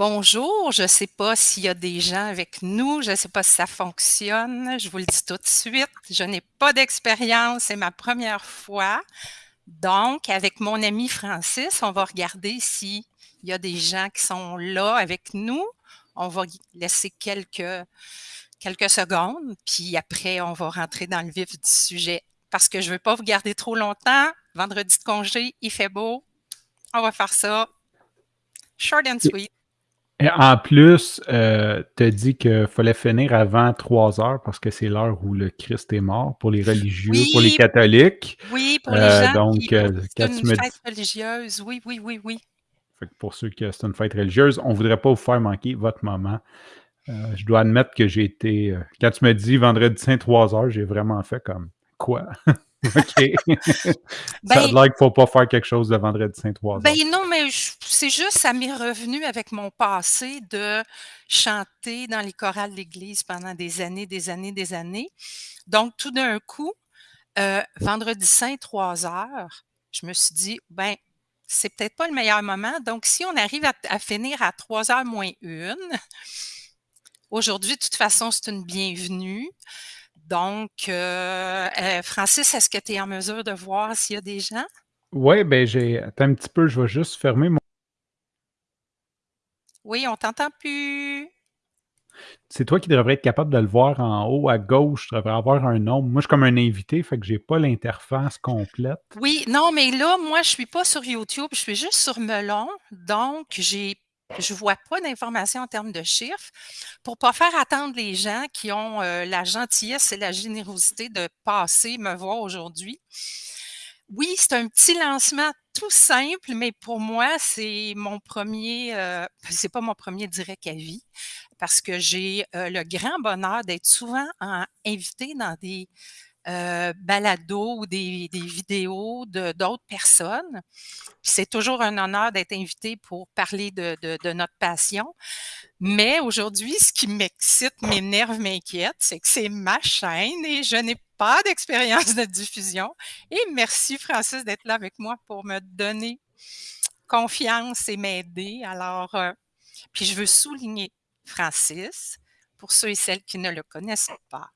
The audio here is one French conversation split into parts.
Bonjour, je ne sais pas s'il y a des gens avec nous, je ne sais pas si ça fonctionne. Je vous le dis tout de suite, je n'ai pas d'expérience, c'est ma première fois. Donc, avec mon ami Francis, on va regarder s'il y a des gens qui sont là avec nous. On va laisser quelques, secondes, puis après, on va rentrer dans le vif du sujet. Parce que je ne veux pas vous garder trop longtemps. Vendredi de congé, il fait beau. On va faire ça short and sweet. Et en plus, euh, tu as dit qu'il fallait finir avant 3 heures parce que c'est l'heure où le Christ est mort pour les religieux, pour les catholiques. Oui, pour les euh, gens donc, qui, euh, c'est une fête religieuse. Oui, oui, oui, oui. Fait que pour ceux qui c'est une fête religieuse, on ne voudrait pas vous faire manquer votre moment. je dois admettre que j'ai été. quand tu m'as dit vendredi saint 3 heures, j'ai vraiment fait comme quoi? OK. ça a ben l'air qu'il ne faut pas faire quelque chose de vendredi saint 3 Ben non, mais c'est juste, ça m'est revenu avec mon passé de chanter dans les chorales de l'Église pendant des années, des années, des années. Donc, tout d'un coup, euh, vendredi saint 3 heures, je me suis dit, ben, c'est peut-être pas le meilleur moment. Donc, si on arrive à, à finir à 3 heures moins une, aujourd'hui, de toute façon, c'est une bienvenue. Donc, euh, euh, Francis, est-ce que tu es en mesure de voir s'il y a des gens? Oui, ben j'ai. Attends un petit peu, je vais juste fermer mon. Oui, on t'entend plus. C'est toi qui devrais être capable de le voir en haut à gauche. Tu devrais avoir un nom. Moi, je suis comme un invité, fait que j'ai pas l'interface complète. Oui, non, mais là, moi, je suis pas sur YouTube, je suis juste sur Melon. Donc, j'ai je ne vois pas d'informations en termes de chiffres pour ne pas faire attendre les gens qui ont euh, la gentillesse et la générosité de passer me voir aujourd'hui. Oui, c'est un petit lancement tout simple, mais pour moi, c'est mon premier, euh, c'est pas mon premier direct à vie, parce que j'ai euh, le grand bonheur d'être souvent invité dans des euh, balados ou des, vidéos d'autres personnes. C'est toujours un honneur d'être invité pour parler de, notre passion. Mais aujourd'hui, ce qui m'excite, m'énerve, m'inquiète, c'est que c'est ma chaîne et je n'ai pas d'expérience de diffusion. Et merci Francis d'être là avec moi pour me donner confiance et m'aider. Alors, euh, puis je veux souligner Francis, pour ceux et celles qui ne le connaissent pas,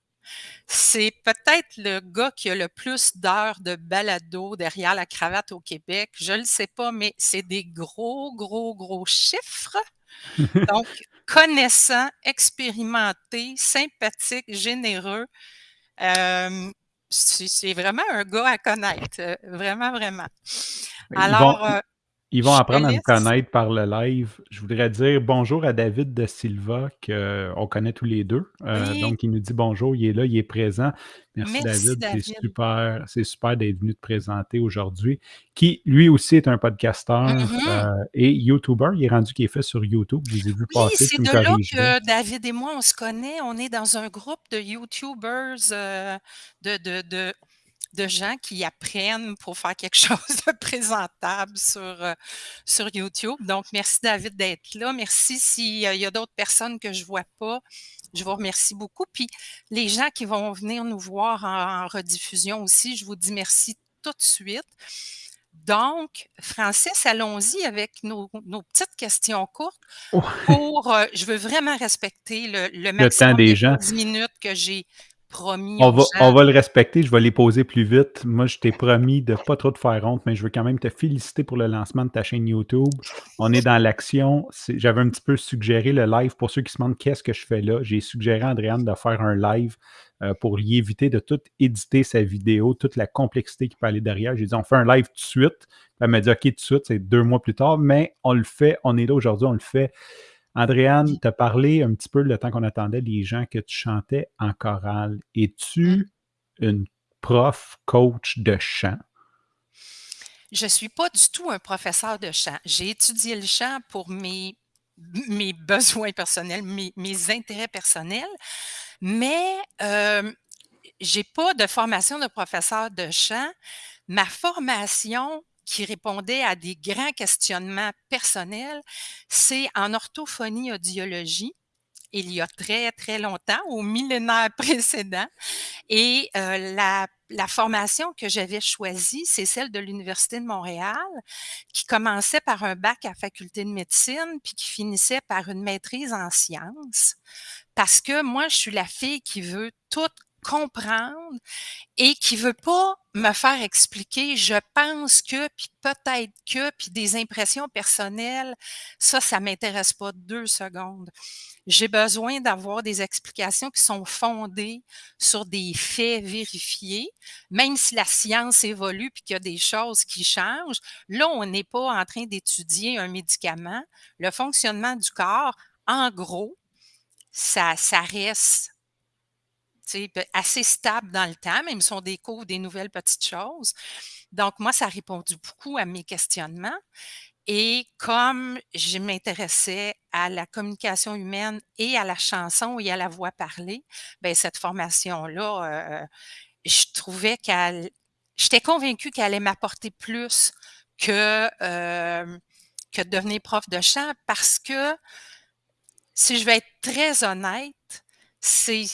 c'est peut-être le gars qui a le plus d'heures de balado derrière la cravate au Québec. Je ne le sais pas, mais c'est des gros, gros, gros chiffres. Donc, connaissant, expérimenté, sympathique, généreux. Euh, c'est vraiment un gars à connaître. Euh, vraiment, vraiment. Alors, euh, ils vont apprendre à me connaître par le live. Je voudrais dire bonjour à David de Silva, qu'on connaît tous les deux. Euh, donc, il nous dit bonjour, il est là, il est présent. Merci, David, c'est super, c'est super d'être venu te présenter aujourd'hui. Qui, lui aussi, est un podcasteur mm-hmm. euh, et YouTuber. Il est rendu qui est fait sur YouTube. Je les ai vus oui, C'est de là que David et moi, on se connaît. On est dans un groupe de YouTubers euh, de, de, de de gens qui apprennent pour faire quelque chose de présentable sur, euh, sur YouTube. Donc, merci David d'être là. Merci s'il y a d'autres personnes que je ne vois pas. Je vous remercie beaucoup. Puis les gens qui vont venir nous voir en, rediffusion aussi, je vous dis merci tout de suite. Donc, Francis, allons-y avec nos, petites questions courtes. Pour, euh, je veux vraiment respecter le, le maximum des de 10 minutes que j'ai on va, on va le respecter, je vais les poser plus vite. Moi, je t'ai promis de pas trop te faire honte, mais je veux quand même te féliciter pour le lancement de ta chaîne YouTube. On est dans l'action. J'avais un petit peu suggéré le live pour ceux qui se demandent qu'est-ce que je fais là? J'ai suggéré à Andréane de faire un live euh, pour lui éviter de tout éditer sa vidéo, toute la complexité qui peut aller derrière. J'ai dit, on fait un live tout de suite. Elle m'a dit, OK, tout de suite, c'est deux mois plus tard, mais on le fait, on est là aujourd'hui, on le fait. Andréane, tu as parlé un petit peu le temps qu'on attendait les gens que tu chantais en chorale. Es-tu mmh. une prof, coach de chant? Je ne suis pas du tout un professeur de chant. J'ai étudié le chant pour mes, mes besoins personnels, mes, mes intérêts personnels, mais euh, je n'ai pas de formation de professeur de chant. Ma formation qui répondait à des grands questionnements personnels, c'est en orthophonie audiologie. il y a très, très longtemps, au millénaire précédent. Et euh, la, la, formation que j'avais choisie, c'est celle de l'Université de Montréal, qui commençait par un bac à faculté de médecine, puis qui finissait par une maîtrise en sciences. Parce que moi, je suis la fille qui veut tout comprendre et qui veut pas me faire expliquer je pense que puis peut-être que puis des impressions personnelles ça ça m'intéresse pas deux secondes. J'ai besoin d'avoir des explications qui sont fondées sur des faits vérifiés. Même si la science évolue puis qu'il y a des choses qui changent là on n'est pas en train d'étudier un médicament. Le fonctionnement du corps en gros ça, ça reste assez stable dans le temps, même si on découvre des nouvelles petites choses. Donc, moi, ça a répondu beaucoup à mes questionnements. Et comme je m'intéressais à la communication humaine et à la chanson et à la voix parlée, ben cette formation-là, euh, je trouvais qu'elle, j'étais convaincue qu'elle allait m'apporter plus que euh, que de devenir prof de chant parce que si je vais être très honnête, c'est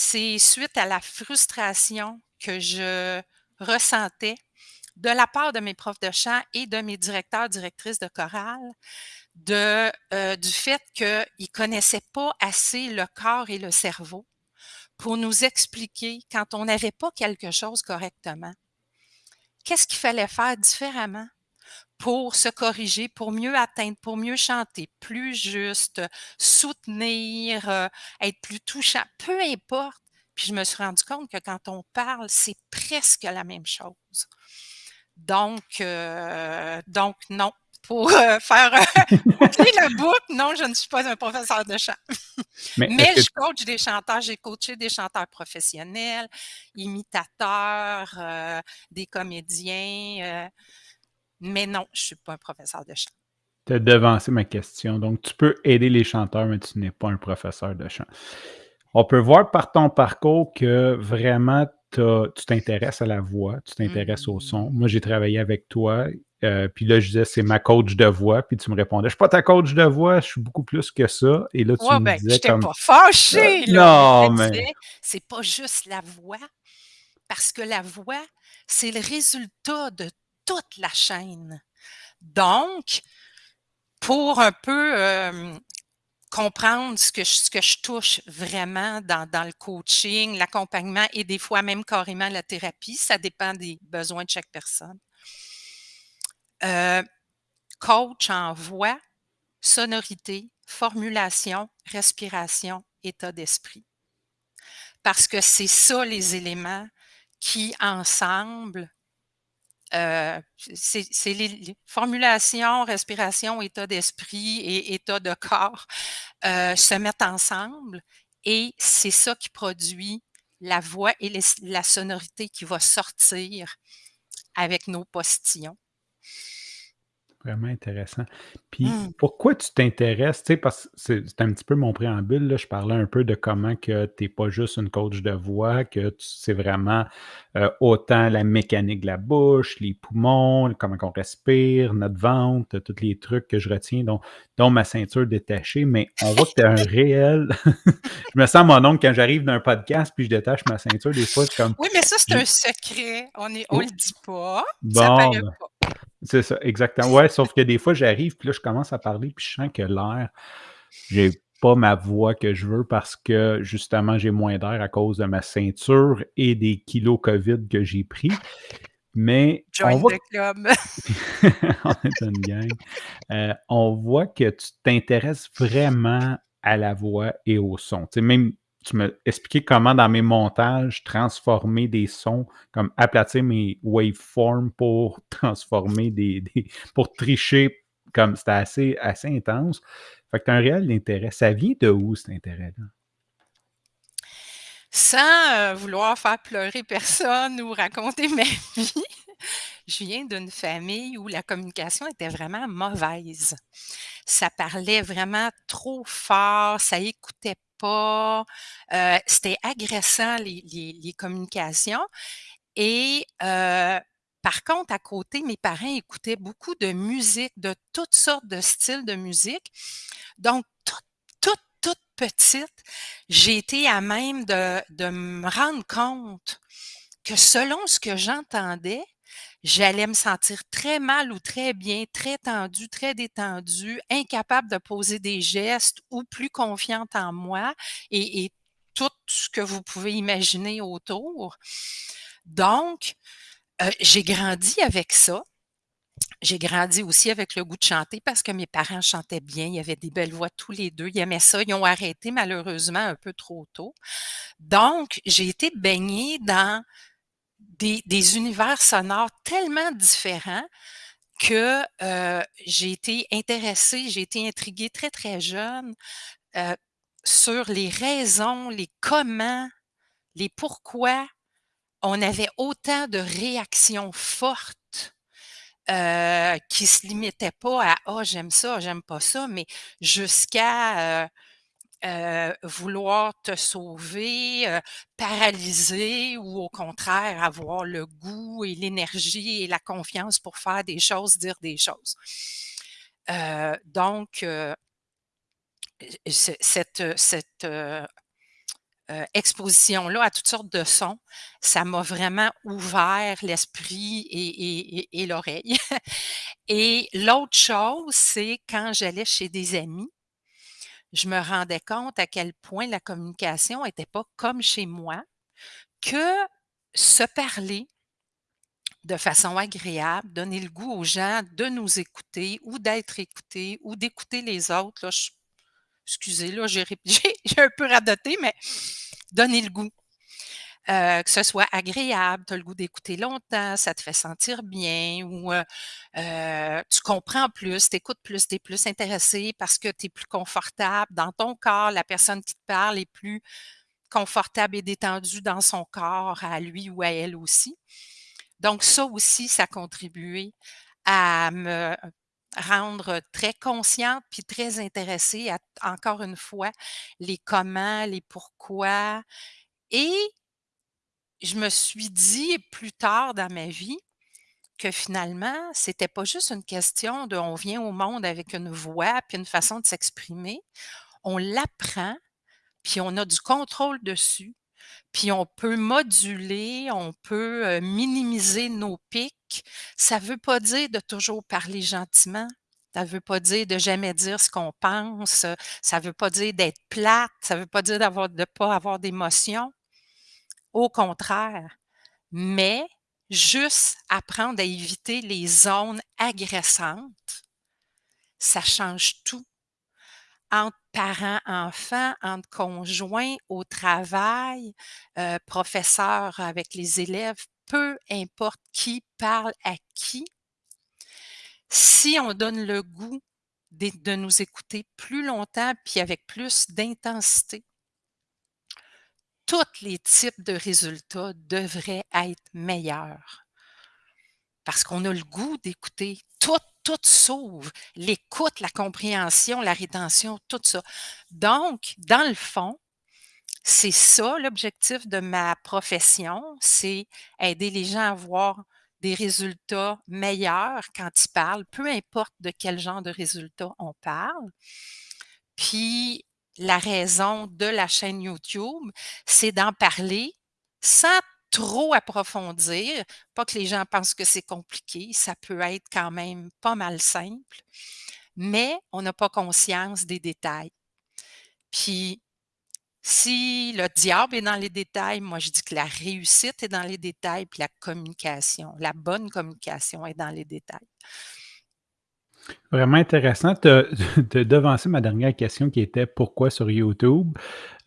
c'est suite à la frustration que je ressentais de la part de mes profs de chant et de mes directeurs, directrices de chorale, euh, du fait qu'ils ne connaissaient pas assez le corps et le cerveau pour nous expliquer quand on n'avait pas quelque chose correctement. Qu'est-ce qu'il fallait faire différemment? Pour se corriger, pour mieux atteindre, pour mieux chanter, plus juste, soutenir, euh, être plus touchant, peu importe. Puis je me suis rendu compte que quand on parle, c'est presque la même chose. Donc, euh, donc non. Pour euh, faire la boucle, non, je ne suis pas un professeur de chant. Mais, Mais je coach des chanteurs, j'ai coaché des chanteurs professionnels, imitateurs, des comédiens. Mais non, je ne suis pas un professeur de chant. Tu as devancé ma question. Donc, tu peux aider les chanteurs, mais tu n'es pas un professeur de chant. On peut voir par ton parcours que vraiment tu t'intéresses à la voix, tu t'intéresses au son. Moi, j'ai travaillé avec toi, euh, puis là, je disais, c'est ma coach de voix, puis tu me répondais, je suis pas ta coach de voix, je suis beaucoup plus que ça. Et là, tu me ben, disais comme... pas fâché, là. Non, mais... C'est pas juste la voix, parce que la voix, c'est le résultat de toute la chaîne. Donc, pour un peu comprendre ce que, je, ce que je touche vraiment dans, dans le coaching, l'accompagnement et des fois même carrément la thérapie, ça dépend des besoins de chaque personne. coach en voix, sonorité, formulation, respiration, état d'esprit. Parce que c'est ça les éléments qui, ensemble, euh, c'est les, formulations, respiration, état d'esprit et état de corps euh, se mettent ensemble et c'est ça qui produit la voix et la sonorité qui va sortir avec nos postillons. Vraiment intéressant. Puis mmh. pourquoi tu t'intéresses, tu sais, parce que c'est un petit peu mon préambule, là, je parlais un peu de comment que tu n'es pas juste une coach de voix, que c'est vraiment euh, autant la mécanique de la bouche, les poumons, comment on respire, notre ventre, tous les trucs que je retiens, dont, dont ma ceinture détachée, mais on voit que tu as un réel... je me sens mon oncle quand j'arrive d'un podcast, puis je détache ma ceinture, des fois, c'est comme... Oui, mais ça, c'est un secret, on ne le dit pas, bon, ça paraît ben, pas. C'est ça, exactement. Ouais, sauf que des fois, j'arrive, puis là, je commence à parler, puis je sens que l'air, j'ai pas ma voix que je veux parce que justement, j'ai moins d'air à cause de ma ceinture et des kilos COVID que j'ai pris. Mais on voit... club. on est une gang. Euh, on voit que tu t'intéresses vraiment à la voix et au son. Tu sais, même tu m'as expliqué comment dans mes montages transformer des sons, comme aplatir mes waveforms pour transformer des, pour tricher, comme c'était assez, assez intense. Fait que tu as un réel intérêt. Ça vient de où cet intérêt-là? Sans euh, vouloir faire pleurer personne ou raconter ma vie, je viens d'une famille où la communication était vraiment mauvaise. Ça parlait vraiment trop fort, ça écoutait pas. Euh, c'était agressant, les, communications. Et par contre, à côté, mes parents écoutaient beaucoup de musique, de toutes sortes de styles de musique. Donc, tout, tout, tout petite, j'ai été à même de de me rendre compte que selon ce que j'entendais, j'allais me sentir très mal ou très bien, très tendue, très détendue, incapable de poser des gestes ou plus confiante en moi et tout ce que vous pouvez imaginer autour. Donc, heu, j'ai grandi avec ça. J'ai grandi aussi avec le goût de chanter parce que mes parents chantaient bien, ils avaient des belles voix tous les 2, ils aimaient ça. Ils ont arrêté malheureusement un peu trop tôt. Donc, j'ai été baignée dans des univers sonores tellement différents que, heu, j'ai été intéressée, j'ai été intriguée très, très jeune, heu, sur les raisons, les comment, les pourquoi on avait autant de réactions fortes, heu, qui se limitaient pas à: «Ah, j'aime ça, j'aime pas ça», mais jusqu'à, heu, vouloir te sauver, heu, paralyser ou au contraire avoir le goût et l'énergie et la confiance pour faire des choses, dire des choses. Heu, donc cette, exposition-là à toutes sortes de sons, ça m'a vraiment ouvert l'esprit et l'oreille. Et l'autre chose, c'est quand j'allais chez des amis, je me rendais compte à quel point la communication était pas comme chez moi, que se parler de façon agréable, donner le goût aux gens de nous écouter ou d'être écoutés ou d'écouter les autres, là, je excusez, là, j'ai un peu radoté, mais donner le goût. Heu, que ce soit agréable, tu as le goût d'écouter longtemps, ça te fait sentir bien ou, heu heu, tu comprends plus, tu écoutes plus, tu es plus intéressé parce que tu es plus confortable dans ton corps, la personne qui te parle est plus confortable et détendue dans son corps à lui ou à elle aussi. Donc ça aussi, ça a contribué à me rendre très consciente puis très intéressée à encore une fois, les comment, les pourquoi et je me suis dit plus tard dans ma vie que finalement, c'était pas juste une question de on vient au monde avec une voix puis une façon de s'exprimer. On l'apprend, puis on a du contrôle dessus, puis on peut moduler, on peut, heu, minimiser nos pics. Ça veut pas dire de toujours parler gentiment, ça veut pas dire de jamais dire ce qu'on pense, ça veut pas dire d'être plate, ça veut pas dire de pas avoir d'émotions. Au contraire, mais juste apprendre à éviter les zones agressantes ça change tout. Entre parents-enfants, entre conjoints, au travail, heu, professeurs avec les élèves, peu importe qui parle à qui si on donne le goût d'é de nous écouter plus longtemps puis avec plus d'intensité toutes les types de résultats devraient être meilleurs. Parce qu'on a le goût d'écouter. Tout, tout s'ouvre. L'écoute, la compréhension, la rétention, tout ça. Donc, dans le fond, c'est ça l'objectif de ma profession, c'est aider les gens à avoir des résultats meilleurs quand ils parlent, peu importe de quel genre de résultats on parle. Puis la raison de la chaîne YouTube, c'est d'en parler sans trop approfondir, pas que les gens pensent que c'est compliqué, ça peut être quand même pas mal simple, mais on n'a pas conscience des détails. Puis si le diable est dans les détails, moi je dis que la réussite est dans les détails, puis la communication, la bonne communication est dans les détails. Vraiment intéressant. Tu as devancé ma dernière question qui était: «Pourquoi sur YouTube?»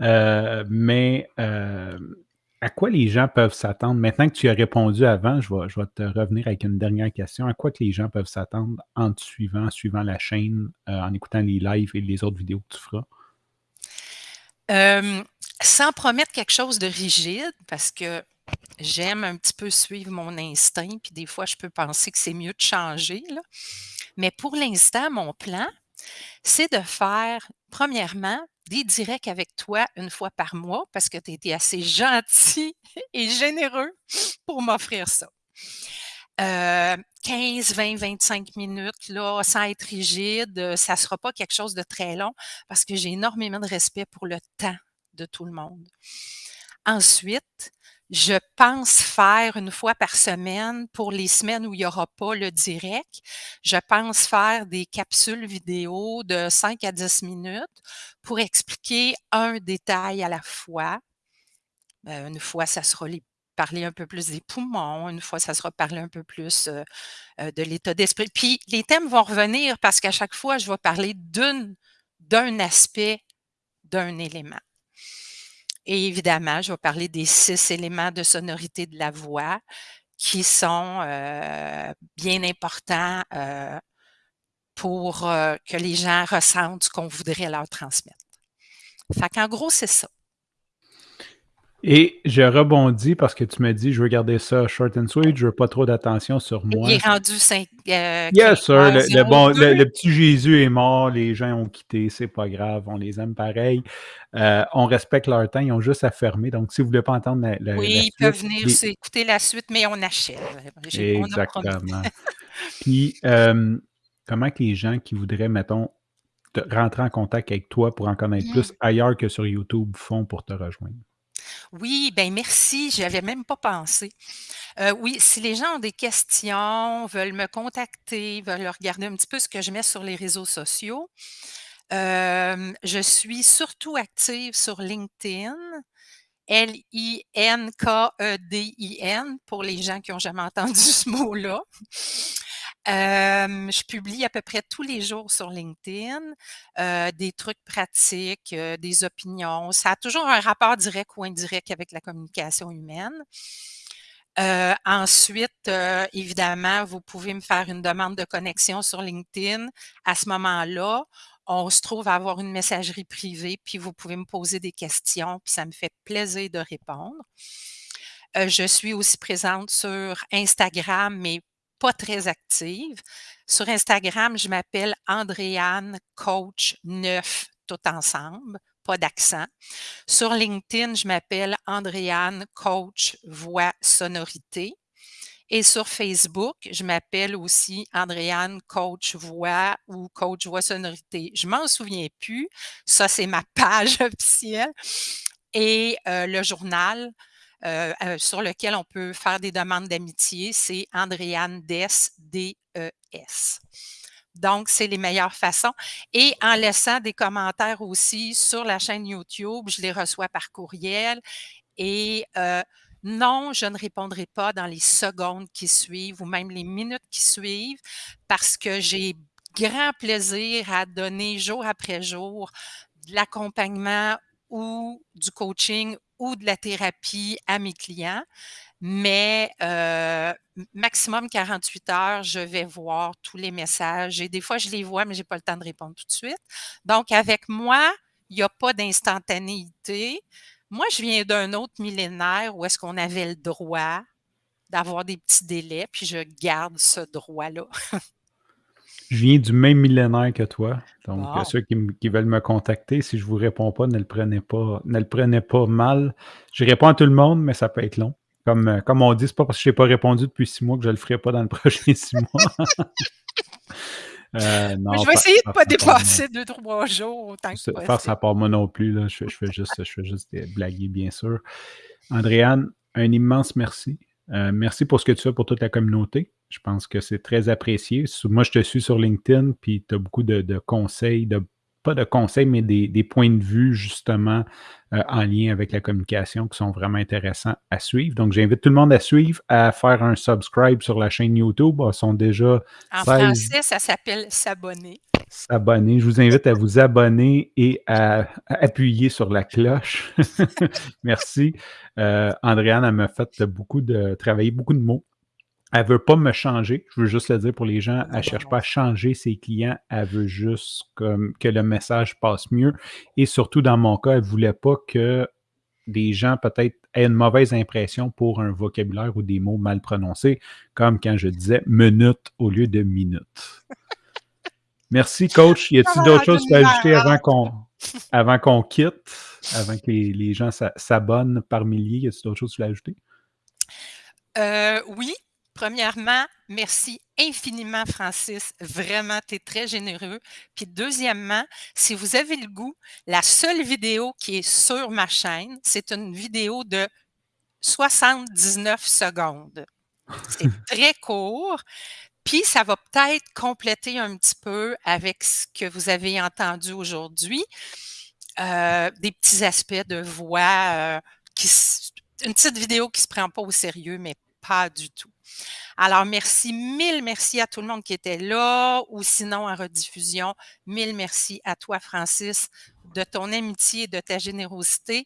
heu, mais, hem, à quoi les gens peuvent s'attendre? Maintenant que tu as répondu avant, je vais te revenir avec une dernière question. À quoi que les gens peuvent s'attendre en te suivant, en suivant la chaîne, heu, en écoutant les lives et les autres vidéos que tu feras? Sans promettre quelque chose de rigide, parce que j'aime un petit peu suivre mon instinct, puis des fois je peux penser que c'est mieux de changer. Mais pour l'instant, mon plan, c'est de faire, premièrement, des directs avec toi 1 fois par mois parce que tu as été assez gentil et généreux pour m'offrir ça. 15, 20, 25 minutes, là, sans être rigide. Ça sera pas quelque chose de très long parce que j'ai énormément de respect pour le temps de tout le monde. Ensuite, je pense faire une fois par semaine pour les semaines où il y aura pas le direct. Je pense faire des capsules vidéo de 5 à 10 minutes pour expliquer un détail à la fois. Heu, une fois, ça sera parler un peu plus des poumons, une fois, ça sera parler un peu plus, heu heu, de l'état d'esprit. Puis les thèmes vont revenir parce qu'à chaque fois, je vais parler d'un aspect d'un élément. Et évidemment, je vais parler des 6 éléments de sonorité de la voix qui sont, heu, bien importants, heu, pour, heu, que les gens ressentent ce qu'on voudrait leur transmettre. Fait qu'en gros, c'est ça. Et je rebondis parce que tu m'as dit: «Je veux garder ça short and sweet, je veux pas trop d'attention sur Il moi». est rendu 5, heu, Yes sir, le le bon, le 15:02. le petit Jésus est mort, les gens ont quitté, c'est pas grave, on les aime pareil. Heu, on respecte leur temps, ils ont juste à fermer, donc si vous voulez pas entendre la la la Oui, ils peuvent suite, venir les s'écouter la suite, mais on achève. On. Exactement. Puis, hem, comment que les gens qui voudraient, mettons, te rentrer en contact avec toi pour en connaître Mmh. plus ailleurs que sur YouTube font pour te rejoindre? Oui, ben merci, j'y avais même pas pensé. Heu, oui, si les gens ont des questions, veulent me contacter, veulent regarder un petit peu ce que je mets sur les réseaux sociaux, hem, je suis surtout active sur LinkedIn, L-I-N-K-E-D-I-N pour les gens qui ont jamais entendu ce mot-là. Je publie à peu près tous les jours sur LinkedIn, des trucs pratiques, des opinions. Ça a toujours un rapport direct ou indirect avec la communication humaine. Ensuite, évidemment, vous pouvez me faire une demande de connexion sur LinkedIn. À ce moment-là, on se trouve à avoir une messagerie privée, puis vous pouvez me poser des questions, puis ça me fait plaisir de répondre. Je suis aussi présente sur Instagram, mais pas très active. Sur Instagram, je m'appelle Andréane Coach 9 tout ensemble, pas d'accent. Sur LinkedIn, je m'appelle Andréane Coach Voix Sonorité et sur Facebook, je m'appelle aussi Andréane Coach Voix ou Coach Voix Sonorité. Je m'en souviens plus. Ça, c'est ma page officielle et heu, le journal, heu heu, sur lequel on peut faire des demandes d'amitié, c'est Andréane Dess, D-E-S. Donc, c'est les meilleures façons et en laissant des commentaires aussi sur la chaîne YouTube, je les reçois par courriel et heu, non, je ne répondrai pas dans les secondes qui suivent ou même les minutes qui suivent parce que j'ai grand plaisir à donner jour après jour de l'accompagnement ou du coaching ou de la thérapie à mes clients. Mais maximum 48 heures, je vais voir tous les messages et des fois, je les vois, mais j'ai pas le temps de répondre tout de suite. Donc avec moi, il y a pas d'instantanéité. Moi, je viens d'un autre millénaire où est-ce qu'on avait le droit d'avoir des petits délais, puis je garde ce droit-là. Je viens du même millénaire que toi, donc ceux qui veulent me contacter, si je vous réponds pas, ne le prenez pas ne le prenez pas mal. Je réponds à tout le monde, mais ça peut être long. Comme, heu, comme on dit: «C'est pas parce que j'ai pas répondu depuis 6 mois que je le ferai pas dans le prochain 6 mois». Mais non, je vais essayer de farce pas dépasser 2-3 jours autant que possible. à part, moi non plus, là, je fais je fais juste je fais juste, blaguer, bien sûr. Andréane, un immense merci. Heu, merci pour ce que tu fais pour toute la communauté. Je pense que c'est très apprécié. Moi, je te suis sur LinkedIn, puis tu as beaucoup de de conseils, de pas de conseils, mais des des points de vue justement, heu, en lien avec la communication qui sont vraiment intéressants à suivre. Donc j'invite tout le monde à suivre, à faire un subscribe sur la chaîne YouTube. Elles sont déjà En 16 français, ça s'appelle s'abonner. S'abonner. Je vous invite à vous abonner et à à appuyer sur la cloche. Merci. Heu, Andréane, elle m'a fait beaucoup de travailler beaucoup de mots. Elle veut pas me changer, je veux juste le dire pour les gens, elle non, cherche pas à changer ses clients, elle veut juste que le message passe mieux et surtout dans mon cas, elle voulait pas que des gens peut-être aient une mauvaise impression pour un vocabulaire ou des mots mal prononcés, comme quand je disais «minute» au lieu de «minute». Merci coach. Y a-t-il d'autres choses que tu veux une ajouter avant qu'on avant qu'on quitte? Avant que les les gens s'a s'abonnent par milliers, y a-t-il d'autres choses que tu voulais ajouter? Heu, oui. Premièrement, merci infiniment, Francis. Vraiment, tu es très généreux. Puis deuxièmement, si vous avez le goût, la seule vidéo qui est sur ma chaîne, c'est une vidéo de 79 secondes. C'est très court. Puis ça va peut-être compléter un petit peu avec ce que vous avez entendu aujourd'hui. Euh, des petits aspects de voix, euh, qui, une petite vidéo qui se prend pas au sérieux, mais pas du tout. Alors, merci, mille merci à tout le monde qui était là ou sinon en rediffusion. Mille merci à toi, Francis, de ton amitié, de ta générosité.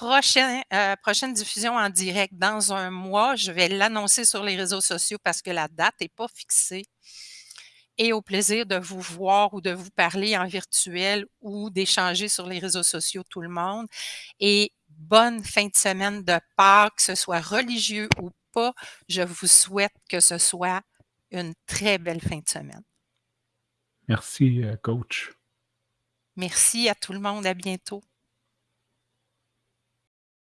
Prochaine, euh, prochaine diffusion en direct dans un mois. Je vais l'annoncer sur les réseaux sociaux parce que la date n'est pas fixée. Et au plaisir de vous voir ou de vous parler en virtuel ou d'échanger sur les réseaux sociaux tout le monde. Et bonne fin de semaine de Pâques, que ce soit religieux ou pas. Je vous souhaite que ce soit une très belle fin de semaine. Merci, euh, coach. Merci à tout le monde. À bientôt.